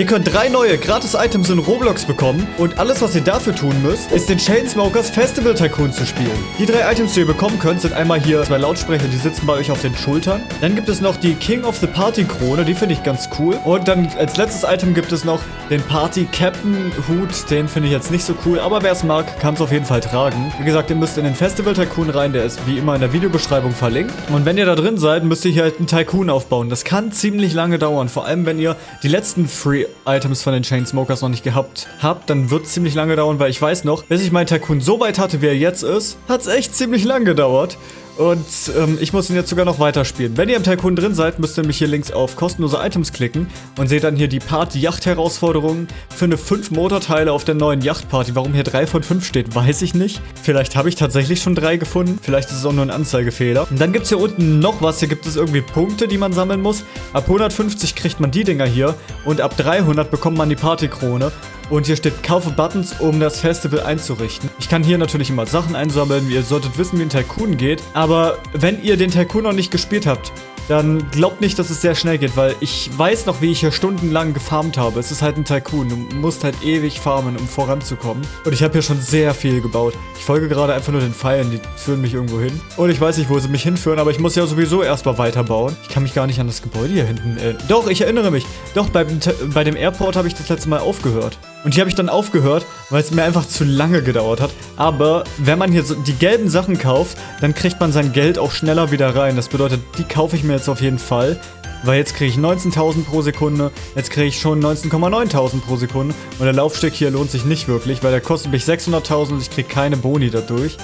Ihr könnt drei neue Gratis-Items in Roblox bekommen und alles, was ihr dafür tun müsst, ist den Chainsmokers Festival Tycoon zu spielen. Die drei Items, die ihr bekommen könnt, sind einmal hier zwei Lautsprecher, die sitzen bei euch auf den Schultern. Dann gibt es noch die King of the Party Krone, die finde ich ganz cool. Und dann als letztes Item gibt es noch den Party Captain Hut, den finde ich jetzt nicht so cool, aber wer es mag, kann es auf jeden Fall tragen. Wie gesagt, ihr müsst in den Festival Tycoon rein, der ist wie immer in der Videobeschreibung verlinkt. Und wenn ihr da drin seid, müsst ihr hier halt einen Tycoon aufbauen. Das kann ziemlich lange dauern, vor allem wenn ihr die letzten Free Items von den Chainsmokers noch nicht gehabt habt, dann wird es ziemlich lange dauern, weil ich weiß noch, bis ich meinen Tycoon so weit hatte, wie er jetzt ist, hat es echt ziemlich lang gedauert. Und ähm, ich muss ihn jetzt sogar noch weiterspielen. Wenn ihr im Tycoon drin seid, müsst ihr nämlich hier links auf kostenlose Items klicken und seht dann hier die Party-Yacht-Herausforderungen eine 5 Motorteile auf der neuen Yacht-Party. Warum hier 3 von 5 steht, weiß ich nicht. Vielleicht habe ich tatsächlich schon 3 gefunden. Vielleicht ist es auch nur ein Anzeigefehler. Und dann gibt es hier unten noch was. Hier gibt es irgendwie Punkte, die man sammeln muss. Ab 150 kriegt man die Dinger hier und ab 300 bekommt man die Partykrone. Und hier steht, kaufe Buttons, um das Festival einzurichten. Ich kann hier natürlich immer Sachen einsammeln. Ihr solltet wissen, wie ein Tycoon geht. Aber wenn ihr den Tycoon noch nicht gespielt habt, dann glaubt nicht, dass es sehr schnell geht, weil ich weiß noch, wie ich hier stundenlang gefarmt habe. Es ist halt ein Tycoon. Du musst halt ewig farmen, um voranzukommen. Und ich habe hier schon sehr viel gebaut. Ich folge gerade einfach nur den Pfeilen, die führen mich irgendwo hin. Und ich weiß nicht, wo sie mich hinführen, aber ich muss ja sowieso erstmal weiterbauen. Ich kann mich gar nicht an das Gebäude hier hinten... Äh, doch, ich erinnere mich. Doch, bei, bei dem Airport habe ich das letzte Mal aufgehört. Und hier habe ich dann aufgehört, weil es mir einfach zu lange gedauert hat. Aber wenn man hier so die gelben Sachen kauft, dann kriegt man sein Geld auch schneller wieder rein. Das bedeutet, die kaufe ich mir jetzt auf jeden Fall. Weil jetzt kriege ich 19.000 pro Sekunde, jetzt kriege ich schon 19,9.000 pro Sekunde. Und der Laufsteg hier lohnt sich nicht wirklich, weil der kostet mich 600.000 und ich kriege keine Boni dadurch.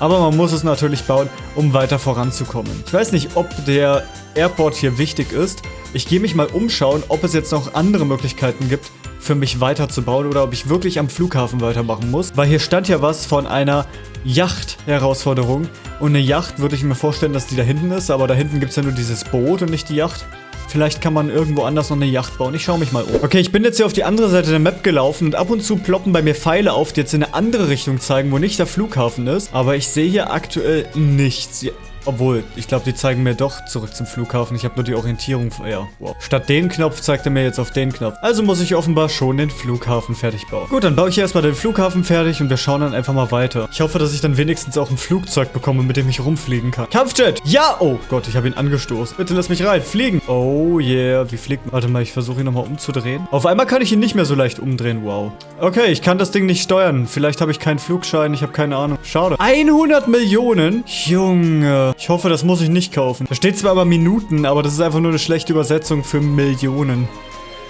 Aber man muss es natürlich bauen, um weiter voranzukommen. Ich weiß nicht, ob der Airport hier wichtig ist. Ich gehe mich mal umschauen, ob es jetzt noch andere Möglichkeiten gibt, für mich weiterzubauen oder ob ich wirklich am Flughafen weitermachen muss. Weil hier stand ja was von einer Yacht-Herausforderung. Und eine Yacht würde ich mir vorstellen, dass die da hinten ist, aber da hinten gibt es ja nur dieses Boot und nicht die Yacht. Vielleicht kann man irgendwo anders noch eine Yacht bauen. Ich schaue mich mal um. Okay, ich bin jetzt hier auf die andere Seite der Map gelaufen und ab und zu ploppen bei mir Pfeile auf, die jetzt in eine andere Richtung zeigen, wo nicht der Flughafen ist. Aber ich sehe hier aktuell nichts. Obwohl, ich glaube, die zeigen mir doch zurück zum Flughafen. Ich habe nur die Orientierung. Ja, wow. Statt den Knopf zeigt er mir jetzt auf den Knopf. Also muss ich offenbar schon den Flughafen fertig bauen. Gut, dann baue ich hier erstmal den Flughafen fertig und wir schauen dann einfach mal weiter. Ich hoffe, dass ich dann wenigstens auch ein Flugzeug bekomme, mit dem ich rumfliegen kann. Kampfjet! Ja! Oh Gott, ich habe ihn angestoßen. Bitte lass mich rein. Fliegen! Oh yeah, wie fliegt man? Warte mal, ich versuche ihn nochmal umzudrehen. Auf einmal kann ich ihn nicht mehr so leicht umdrehen. Wow. Okay, ich kann das Ding nicht steuern. Vielleicht habe ich keinen Flugschein. Ich habe keine Ahnung. Schade. 100 Millionen? Junge. Ich hoffe, das muss ich nicht kaufen. Da steht zwar aber Minuten, aber das ist einfach nur eine schlechte Übersetzung für Millionen.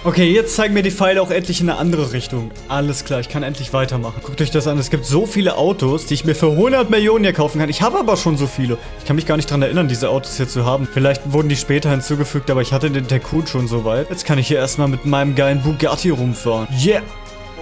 Okay, jetzt zeigen mir die Pfeile auch endlich in eine andere Richtung. Alles klar, ich kann endlich weitermachen. Guckt euch das an, es gibt so viele Autos, die ich mir für 100 Millionen hier kaufen kann. Ich habe aber schon so viele. Ich kann mich gar nicht daran erinnern, diese Autos hier zu haben. Vielleicht wurden die später hinzugefügt, aber ich hatte den Tycoon schon so weit. Jetzt kann ich hier erstmal mit meinem geilen Bugatti rumfahren. Yeah!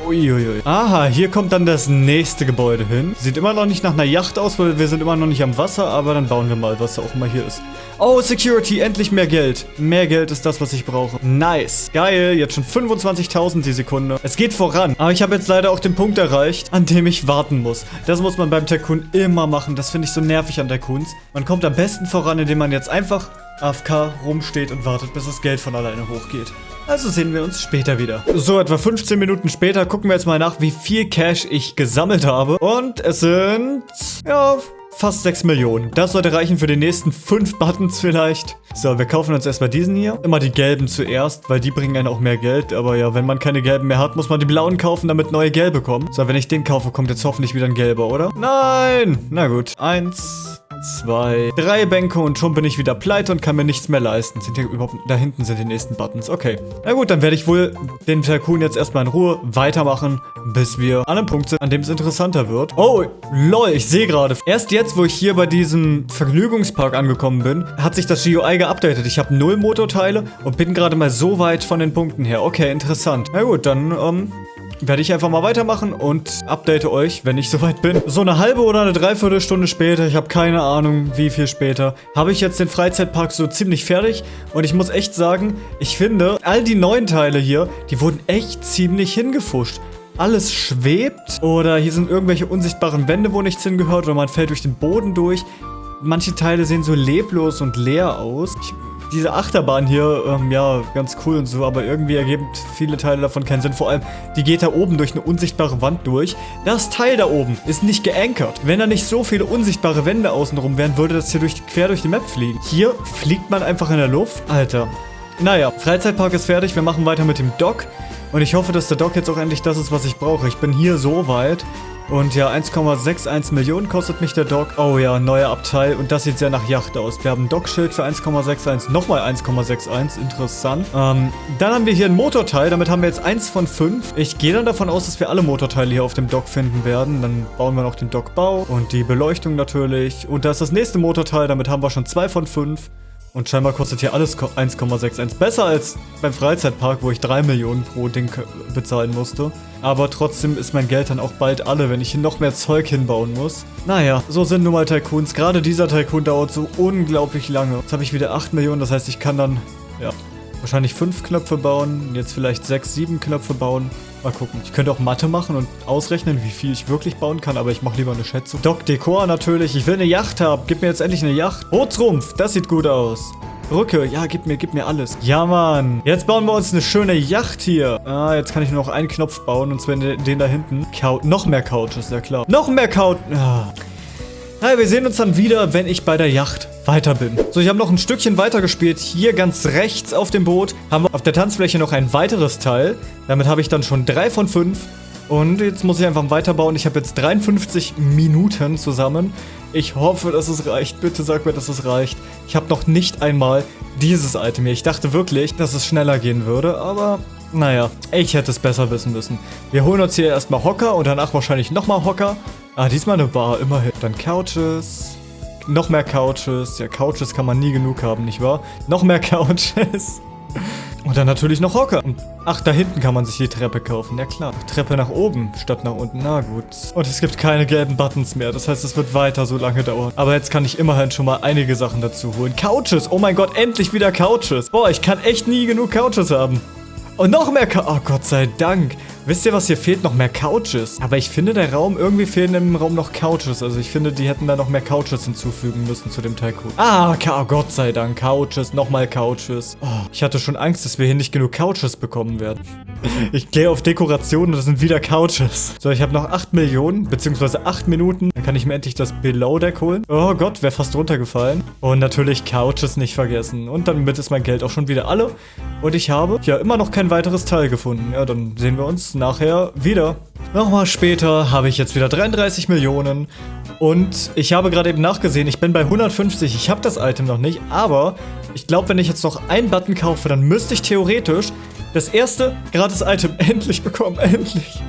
Uiuiui. Aha, hier kommt dann das nächste Gebäude hin. Sieht immer noch nicht nach einer Yacht aus, weil wir sind immer noch nicht am Wasser, aber dann bauen wir mal, was auch immer hier ist. Oh, Security, endlich mehr Geld. Mehr Geld ist das, was ich brauche. Nice. Geil, jetzt schon 25.000 die Sekunde. Es geht voran. Aber ich habe jetzt leider auch den Punkt erreicht, an dem ich warten muss. Das muss man beim Tycoon immer machen. Das finde ich so nervig an Tycoons. Man kommt am besten voran, indem man jetzt einfach AFK rumsteht und wartet, bis das Geld von alleine hochgeht. Also sehen wir uns später wieder. So, etwa 15 Minuten später gucken wir jetzt mal nach, wie viel Cash ich gesammelt habe. Und es sind, ja, fast 6 Millionen. Das sollte reichen für die nächsten 5 Buttons vielleicht. So, wir kaufen uns erstmal diesen hier. Immer die gelben zuerst, weil die bringen einen auch mehr Geld. Aber ja, wenn man keine gelben mehr hat, muss man die blauen kaufen, damit neue gelbe kommen. So, wenn ich den kaufe, kommt jetzt hoffentlich wieder ein gelber, oder? Nein! Na gut. Eins, zwei, drei Bänke und schon bin ich wieder pleite und kann mir nichts mehr leisten. Sind hier überhaupt... Da hinten sind die nächsten Buttons. Okay. Na gut, dann werde ich wohl den Tycoon jetzt erstmal in Ruhe weitermachen, bis wir an einem Punkt sind, an dem es interessanter wird. Oh, lol, ich sehe gerade. Erst jetzt, wo ich hier bei diesem Vergnügungspark angekommen bin, hat sich das GUI geupdatet. Ich habe null Motorteile und bin gerade mal so weit von den Punkten her. Okay, interessant. Na gut, dann, ähm, werde ich einfach mal weitermachen und update euch, wenn ich soweit bin. So eine halbe oder eine Dreiviertelstunde später, ich habe keine Ahnung, wie viel später, habe ich jetzt den Freizeitpark so ziemlich fertig. Und ich muss echt sagen, ich finde, all die neuen Teile hier, die wurden echt ziemlich hingefuscht. Alles schwebt oder hier sind irgendwelche unsichtbaren Wände, wo nichts hingehört oder man fällt durch den Boden durch. Manche Teile sehen so leblos und leer aus. Ich diese Achterbahn hier, ähm, ja, ganz cool und so, aber irgendwie ergeben viele Teile davon keinen Sinn. Vor allem, die geht da oben durch eine unsichtbare Wand durch. Das Teil da oben ist nicht geankert. Wenn da nicht so viele unsichtbare Wände außenrum wären, würde das hier durch, quer durch die Map fliegen. Hier fliegt man einfach in der Luft. Alter. Naja, Freizeitpark ist fertig. Wir machen weiter mit dem Dock. Und ich hoffe, dass der Dock jetzt auch endlich das ist, was ich brauche. Ich bin hier so weit. Und ja, 1,61 Millionen kostet mich der Dock. Oh ja, neuer Abteil. Und das sieht sehr nach Yacht aus. Wir haben ein Dockschild für 1,61. Nochmal 1,61. Interessant. Ähm, dann haben wir hier ein Motorteil. Damit haben wir jetzt 1 von 5. Ich gehe dann davon aus, dass wir alle Motorteile hier auf dem Dock finden werden. Dann bauen wir noch den Dockbau und die Beleuchtung natürlich. Und da ist das nächste Motorteil. Damit haben wir schon 2 von 5. Und scheinbar kostet hier alles 1,61. Besser als beim Freizeitpark, wo ich 3 Millionen pro Ding bezahlen musste. Aber trotzdem ist mein Geld dann auch bald alle, wenn ich hier noch mehr Zeug hinbauen muss. Naja, so sind nun mal Tycoons. Gerade dieser Tycoon dauert so unglaublich lange. Jetzt habe ich wieder 8 Millionen, das heißt, ich kann dann, ja, wahrscheinlich 5 Knöpfe bauen. Jetzt vielleicht 6, 7 Knöpfe bauen. Mal gucken. Ich könnte auch Mathe machen und ausrechnen, wie viel ich wirklich bauen kann, aber ich mache lieber eine Schätzung. Doc Dekor natürlich. Ich will eine Yacht haben. Gib mir jetzt endlich eine Yacht. Bootsrumpf, das sieht gut aus. Brücke, ja, gib mir, gib mir alles. Ja, Mann. Jetzt bauen wir uns eine schöne Yacht hier. Ah, jetzt kann ich nur noch einen Knopf bauen, und zwar den, da hinten. Couch, noch mehr Couches, ja klar. Noch mehr Couch. Ah. Naja, wir sehen uns dann wieder, wenn ich bei der Yacht weiter bin. So, ich habe noch ein Stückchen weiter gespielt. Hier ganz rechts auf dem Boot haben wir auf der Tanzfläche noch ein weiteres Teil. Damit habe ich dann schon drei von fünf. Und jetzt muss ich einfach weiterbauen. Ich habe jetzt 53 Minuten zusammen. Ich hoffe, dass es reicht. Bitte sag mir, dass es reicht. Ich habe noch nicht einmal dieses Item hier. Ich dachte wirklich, dass es schneller gehen würde, aber naja, ich hätte es besser wissen müssen. Wir holen uns hier erstmal Hocker und danach wahrscheinlich nochmal Hocker. Ah, diesmal eine Bar, immerhin. Dann Couches. Noch mehr Couches. Ja, Couches kann man nie genug haben, nicht wahr? Noch mehr Couches. Und dann natürlich noch Hocker. ach, da hinten kann man sich die Treppe kaufen. Ja klar. Treppe nach oben statt nach unten. Na gut. Und es gibt keine gelben Buttons mehr. Das heißt, es wird weiter so lange dauern. Aber jetzt kann ich immerhin schon mal einige Sachen dazu holen. Couches. Oh mein Gott, endlich wieder Couches. Boah, ich kann echt nie genug Couches haben. Und noch mehr Couches. Oh Gott sei Dank. Wisst ihr, was hier fehlt? Noch mehr Couches. Aber ich finde, der Raum, irgendwie fehlen im Raum noch Couches. Also ich finde, die hätten da noch mehr Couches hinzufügen müssen zu dem Tycoon. Ah, oh Gott sei Dank. Couches, nochmal Couches. Oh, ich hatte schon Angst, dass wir hier nicht genug Couches bekommen werden. Ich gehe auf Dekoration und das sind wieder Couches. So, ich habe noch 8 Millionen, beziehungsweise 8 Minuten. Dann kann ich mir endlich das Below Deck holen. Oh Gott, wäre fast runtergefallen. Und natürlich Couches nicht vergessen. Und damit ist mein Geld auch schon wieder alle. Und ich habe ja immer noch kein weiteres Teil gefunden. Ja, dann sehen wir uns nachher wieder. Nochmal später habe ich jetzt wieder 33 Millionen. Und ich habe gerade eben nachgesehen, ich bin bei 150. Ich habe das Item noch nicht, aber ich glaube, wenn ich jetzt noch einen Button kaufe, dann müsste ich theoretisch das erste Gratis-Item endlich bekommen. Endlich.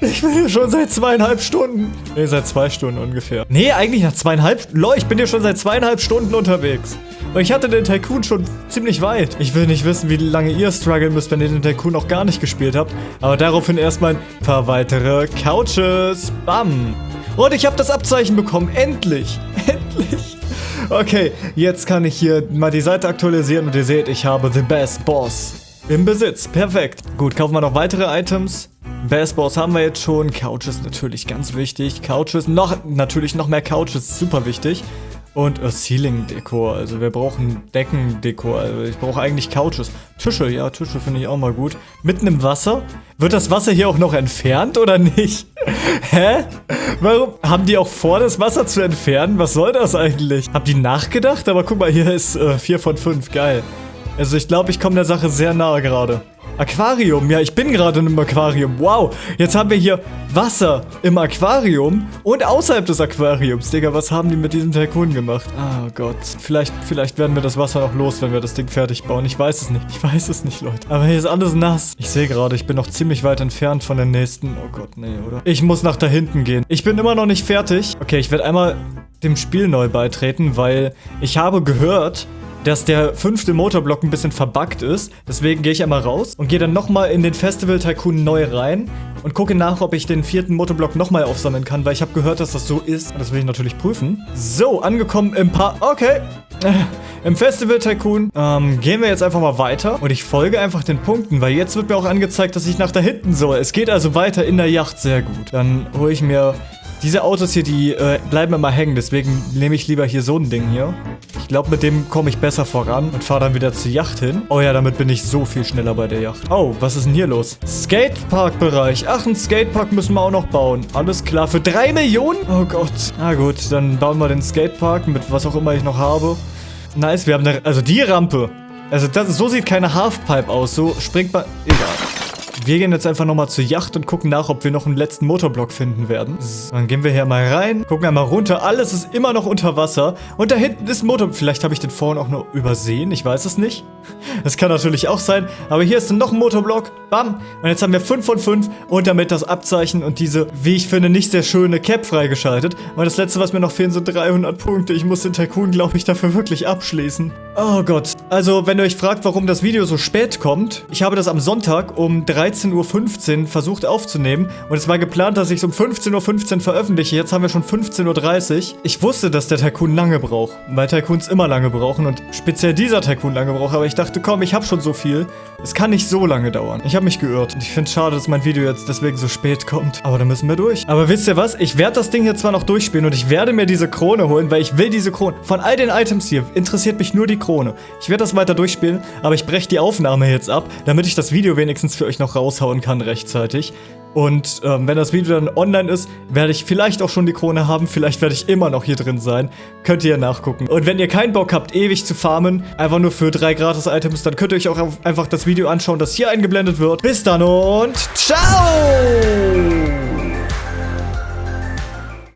Ich bin hier schon seit zweieinhalb Stunden. Ne, seit zwei Stunden ungefähr. Ne, eigentlich nach zweieinhalb. Lol, ich bin hier schon seit zweieinhalb Stunden unterwegs. Und ich hatte den Tycoon schon ziemlich weit. Ich will nicht wissen, wie lange ihr strugglen müsst, wenn ihr den Tycoon noch gar nicht gespielt habt. Aber daraufhin erstmal ein paar weitere Couches. Bam. Und ich habe das Abzeichen bekommen. Endlich. Endlich. Okay, jetzt kann ich hier mal die Seite aktualisieren und ihr seht, ich habe The Best Boss im Besitz. Perfekt. Gut, kaufen wir noch weitere Items. Best Boss haben wir jetzt schon. Couches natürlich ganz wichtig. Couches, noch natürlich noch mehr Couches, super wichtig. Und äh, Ceiling-Dekor, also wir brauchen Deckendekor, also ich brauche eigentlich Couches. Tische, ja, Tische finde ich auch mal gut. Mitten im Wasser? Wird das Wasser hier auch noch entfernt oder nicht? Hä? Warum haben die auch vor, das Wasser zu entfernen? Was soll das eigentlich? Haben die nachgedacht? Aber guck mal, hier ist äh, 4 von 5, geil. Also ich glaube, ich komme der Sache sehr nahe gerade. Aquarium. Ja, ich bin gerade in einem Aquarium. Wow. Jetzt haben wir hier Wasser im Aquarium und außerhalb des Aquariums. Digga, was haben die mit diesem Tycoon gemacht? Oh Gott. Vielleicht, vielleicht werden wir das Wasser noch los, wenn wir das Ding fertig bauen. Ich weiß es nicht. Ich weiß es nicht, Leute. Aber hier ist alles nass. Ich sehe gerade, ich bin noch ziemlich weit entfernt von der nächsten. Oh Gott, nee, oder? Ich muss nach da hinten gehen. Ich bin immer noch nicht fertig. Okay, ich werde einmal dem Spiel neu beitreten, weil ich habe gehört, dass der fünfte Motorblock ein bisschen verbuggt ist. Deswegen gehe ich einmal raus und gehe dann nochmal in den Festival Tycoon neu rein und gucke nach, ob ich den vierten Motorblock nochmal aufsammeln kann, weil ich habe gehört, dass das so ist. Das will ich natürlich prüfen. So, angekommen im Paar... Okay. Im Festival Tycoon ähm, gehen wir jetzt einfach mal weiter und ich folge einfach den Punkten, weil jetzt wird mir auch angezeigt, dass ich nach da hinten soll. Es geht also weiter in der Yacht, sehr gut. Dann hole ich mir Diese Autos hier, die äh, bleiben immer hängen. Deswegen nehme ich lieber hier so ein Ding hier. Ich glaube, mit dem komme ich besser voran und fahre dann wieder zur Yacht hin. Oh ja, damit bin ich so viel schneller bei der Yacht. Oh, was ist denn hier los? Skatepark-Bereich. Ach, ein Skatepark müssen wir auch noch bauen. Alles klar. Für drei Millionen? Oh Gott. Na gut, dann bauen wir den Skatepark mit was auch immer ich noch habe. Nice, wir haben eine... Also die Rampe. Also das, so sieht keine Halfpipe aus. So springt man... Egal. Wir gehen jetzt einfach nochmal zur Yacht und gucken nach, ob wir noch einen letzten Motorblock finden werden. So, dann gehen wir hier mal rein, gucken einmal runter. Alles ist immer noch unter Wasser. Und da hinten ist ein Motor... Vielleicht habe ich den vorhin auch nur übersehen. Ich weiß es nicht. Das kann natürlich auch sein. Aber hier ist dann noch ein Motorblock. Bam. Und jetzt haben wir 5 von 5 und damit das Abzeichen und diese, wie ich finde, nicht sehr schöne Cap freigeschaltet. Und das letzte, was mir noch fehlen, sind 300 Punkte. Ich muss den Tycoon, glaube ich, dafür wirklich abschließen. Oh Gott. Also, wenn ihr euch fragt, warum das Video so spät kommt, ich habe das am Sonntag um 13.15 Uhr versucht aufzunehmen und es war geplant, dass ich es um 15.15 Uhr veröffentliche. Jetzt haben wir schon 15.30 Uhr. Ich wusste, dass der Tycoon lange braucht, weil Tycoons immer lange brauchen und speziell dieser Tycoon lange braucht, aber ich dachte, komm, ich habe schon so viel. Es kann nicht so lange dauern. Ich habe mich geirrt und ich finde es schade, dass mein Video jetzt deswegen so spät kommt. Aber da müssen wir durch. Aber wisst ihr was? Ich werde das Ding hier zwar noch durchspielen und ich werde mir diese Krone holen, weil ich will diese Krone. Von all den Items hier interessiert mich nur die Krone. Ich werde das weiter durchspielen, aber ich breche die Aufnahme jetzt ab, damit ich das Video wenigstens für euch noch raushauen kann rechtzeitig. Und ähm, wenn das Video dann online ist, werde ich vielleicht auch schon die Krone haben. Vielleicht werde ich immer noch hier drin sein. Könnt ihr ja nachgucken. Und wenn ihr keinen Bock habt, ewig zu farmen, einfach nur für drei Gratis-Items, dann könnt ihr euch auch einfach das Video anschauen, das hier eingeblendet wird. Bis dann und ciao!